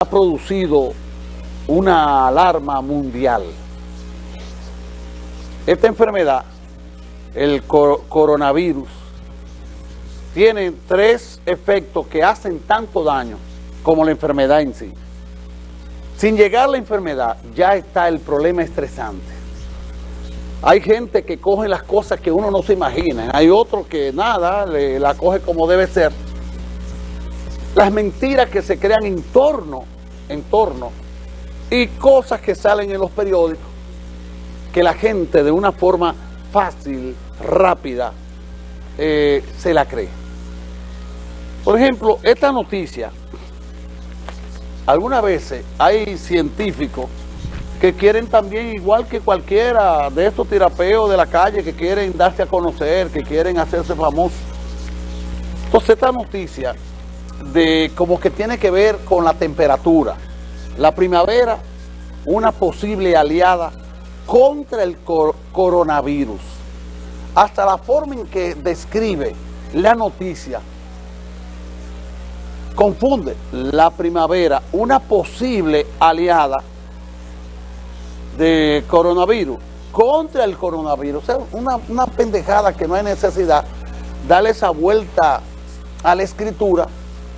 ha producido una alarma mundial. Esta enfermedad, el coronavirus, tiene tres efectos que hacen tanto daño como la enfermedad en sí. Sin llegar a la enfermedad, ya está el problema estresante. Hay gente que coge las cosas que uno no se imagina. Hay otros que nada, la coge como debe ser las mentiras que se crean en torno, en torno, y cosas que salen en los periódicos, que la gente de una forma fácil, rápida, eh, se la cree. Por ejemplo, esta noticia, algunas veces hay científicos que quieren también, igual que cualquiera de estos tirapeos de la calle, que quieren darse a conocer, que quieren hacerse famosos. Entonces esta noticia de como que tiene que ver con la temperatura. La primavera, una posible aliada contra el coronavirus. Hasta la forma en que describe la noticia confunde la primavera, una posible aliada de coronavirus contra el coronavirus. Una, una pendejada que no hay necesidad darle esa vuelta a la escritura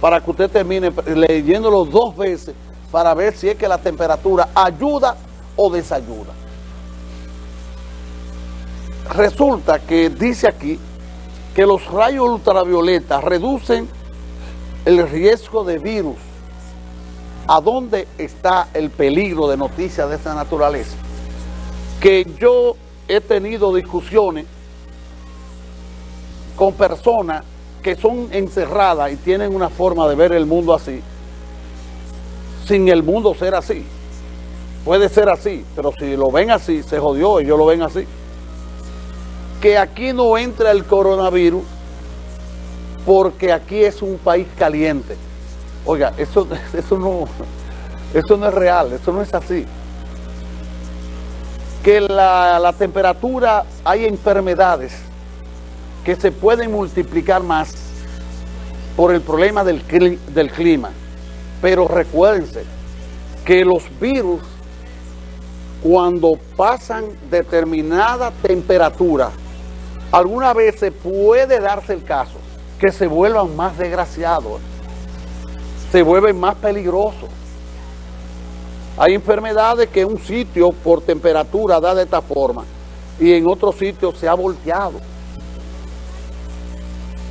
para que usted termine leyéndolo dos veces para ver si es que la temperatura ayuda o desayuda. Resulta que dice aquí que los rayos ultravioletas reducen el riesgo de virus. ¿A dónde está el peligro de noticias de esta naturaleza? Que yo he tenido discusiones con personas que son encerradas y tienen una forma de ver el mundo así, sin el mundo ser así. Puede ser así, pero si lo ven así, se jodió, ellos lo ven así. Que aquí no entra el coronavirus porque aquí es un país caliente. Oiga, eso, eso, no, eso no es real, eso no es así. Que la, la temperatura, hay enfermedades que se pueden multiplicar más por el problema del, clima. Pero recuérdense que los virus, cuando pasan determinada temperatura, alguna vez se puede darse el caso que se vuelvan más desgraciados, se vuelven más peligrosos. Hay enfermedades que un sitio por temperatura da de esta forma y en otro sitio se ha volteado.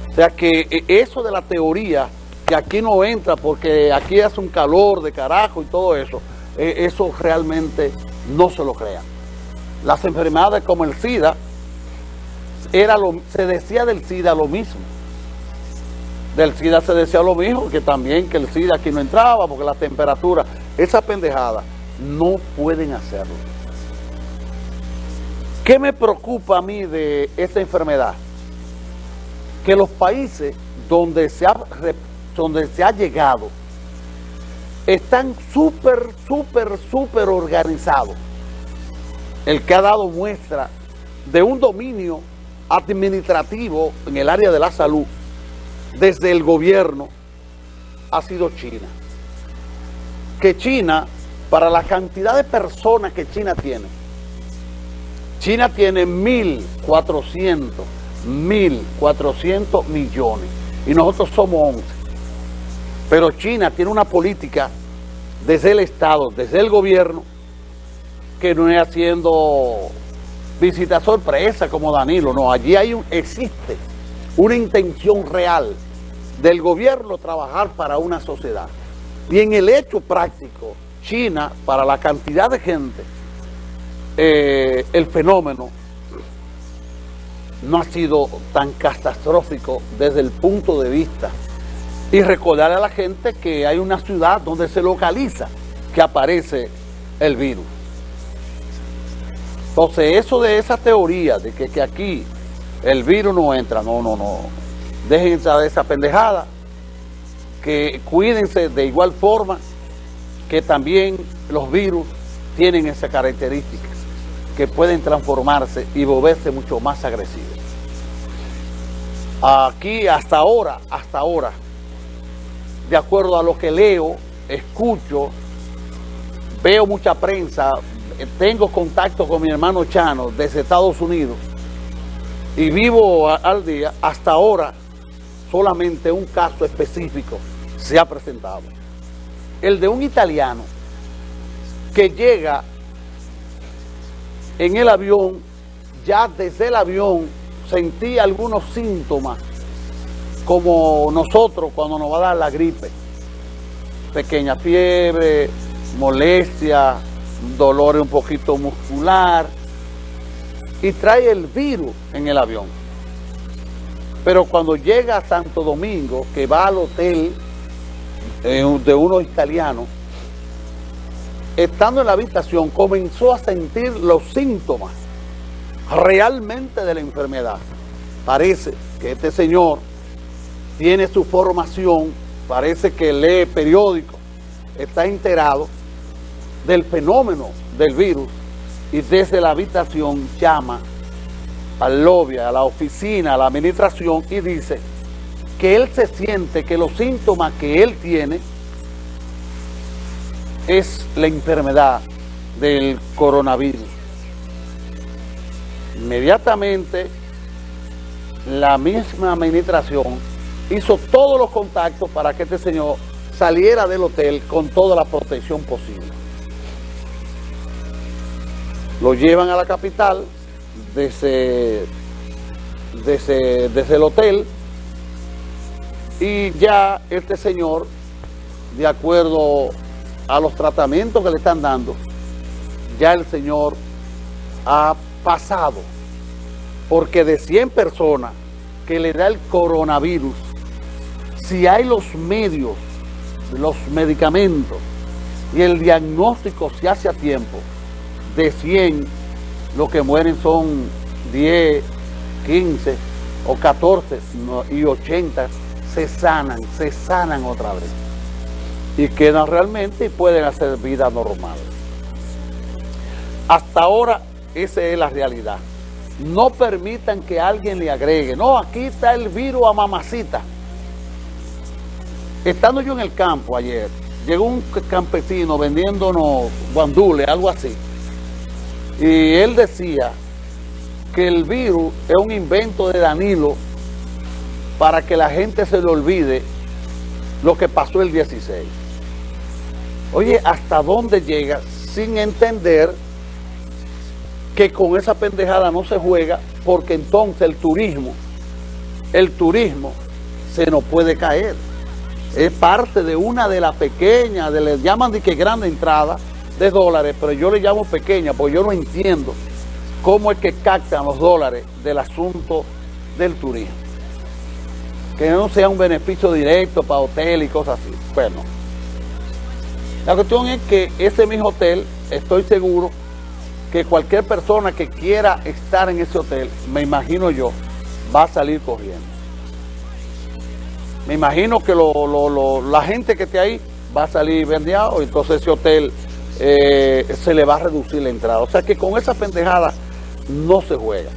O sea que eh, eso de la teoría, que aquí no entra porque aquí hace un calor de carajo y todo eso, eh, eso realmente no se lo crean. Las enfermedades como el SIDA, era lo, se decía del SIDA lo mismo. Del SIDA se decía lo mismo, que también que el SIDA aquí no entraba porque la temperatura, esa pendejada, no pueden hacerlo. ¿Qué me preocupa a mí de esta enfermedad? Que los países donde se ha, donde se ha llegado están súper, súper, súper organizados. El que ha dado muestra de un dominio administrativo en el área de la salud desde el gobierno ha sido China. Que China, para la cantidad de personas que China tiene, China tiene 1.400 1.400 millones y nosotros somos 11. Pero China tiene una política desde el Estado, desde el gobierno, que no es haciendo visita sorpresa como Danilo, no, allí hay existe una intención real del gobierno trabajar para una sociedad. Y en el hecho práctico, China, para la cantidad de gente, eh, el fenómeno no ha sido tan catastrófico desde el punto de vista. Y recordar a la gente que hay una ciudad donde se localiza que aparece el virus. Entonces, eso de esa teoría de que, aquí el virus no entra, no, no, no. Dejen de esa pendejada, que cuídense de igual forma que también los virus tienen esa característica que pueden transformarse y volverse mucho más agresivos. Aquí hasta ahora, hasta ahora, de acuerdo a lo que leo escucho, veo mucha prensa, tengo contacto con mi hermano Chano desde Estados Unidos y vivo al día, hasta ahora solamente un caso específico se ha presentado. El de un italiano que llega en el avión, ya desde el avión sentí algunos síntomas como nosotros cuando nos va a dar la gripe. Pequeña fiebre, molestia, dolor un poquito muscular y trae el virus en el avión. Pero cuando llega a Santo Domingo, que va al hotel eh, de unos italianos, estando en la habitación, comenzó a sentir los síntomas realmente de la enfermedad. Parece que este señor tiene su formación, parece que lee periódicos, está enterado del fenómeno del virus y desde la habitación llama al lobby, a la oficina, a la administración y dice que él se siente que los síntomas que él tiene es la enfermedad del coronavirus. Inmediatamente la misma administración hizo todos los contactos para que este señor saliera del hotel con toda la protección posible. Lo llevan a la capital desde, desde, desde el hotel y ya este señor, de acuerdo a los tratamientos que le están dando, ya el señor ha pasado, porque de 100 personas que le da el coronavirus, si hay los medios, los medicamentos y el diagnóstico se hace a tiempo, de 100, lo que mueren son 10, 15 o 14 y 80 se sanan, se sanan otra vez y quedan realmente y pueden hacer vida normal. Hasta ahora esa es la realidad. No permitan que alguien le agregue, no, aquí está el virus a mamacita. Estando yo en el campo ayer, llegó un campesino vendiéndonos guandules, algo así. Y él decía que el virus es un invento de Danilo para que la gente se le olvide lo que pasó el 16. Oye, ¿hasta dónde llega sin entender que con esa pendejada no se juega porque entonces el turismo, el turismo se nos puede caer. Es parte de una de las pequeñas, de, le llaman de que grande entrada de dólares, pero yo le llamo pequeña porque yo no entiendo cómo es que captan los dólares del asunto del turismo. Que no sea un beneficio directo para hotel y cosas así. Bueno, la cuestión es que ese mismo hotel, estoy seguro que cualquier persona que quiera estar en ese hotel, me imagino yo, va a salir corriendo. Me imagino que la gente que esté ahí va a salir vendiado, entonces ese hotel eh, se le va a reducir la entrada. O sea que con esa pendejada no se juega.